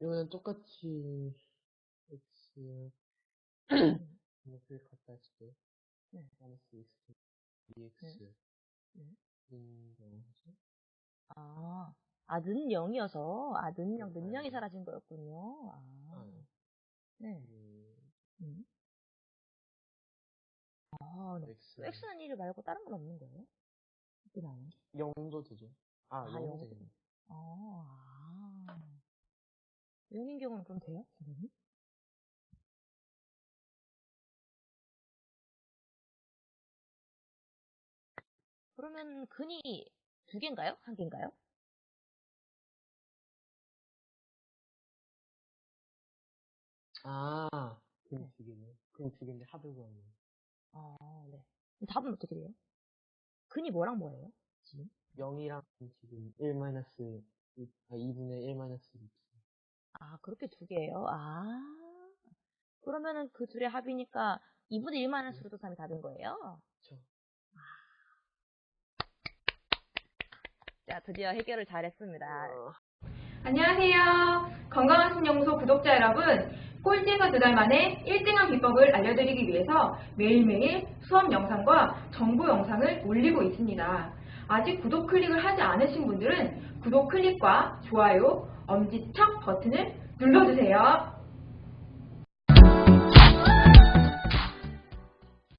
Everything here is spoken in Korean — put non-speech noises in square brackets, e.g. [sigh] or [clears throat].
이거는 똑같이 x 이렇게 [clears throat] 갖다 때 네. 마이너스 x dx 네. 는 영이죠? 아, 아, 는 0이어서, 아, 는 0, 는 네. 0이 사라진 거였군요. 아, 아, 네. 그 음. 아, 네. x x는 1 말고 다른 건 없는 거예요? 어떻게 나와요? 0도 되죠? 아, 아, 0도 영도 되겠네. 어, 아. 0인 경우는 그럼 돼요? 선생님? 그러면 근이 두 개인가요? 한 개인가요? 아, 그럼 네. 두 개네. 그럼 두 개인데 합을 구하는 아, 네. 답은 어떻게 돼요? 근이 뭐랑 뭐예요? 지금? 0이랑 지금 1 마이너스 2, 아, 2분의 1 마이너스 2. 아, 그렇게 두 개예요? 아. 그러면은 그 둘의 합이니까 2분의 1 마이너스 루트 3이 답인 거예요? 그쵸. 자, 드디어 해결을 잘했습니다. 어, 안녕하세요. 건강한 신연구소 구독자 여러분. 꼴찌에서 두 달 만에 1등한 비법을 알려드리기 위해서 매일매일 수업 영상과 정보 영상을 올리고 있습니다. 아직 구독 클릭을 하지 않으신 분들은 구독 클릭과 좋아요, 엄지척 버튼을 눌러주세요.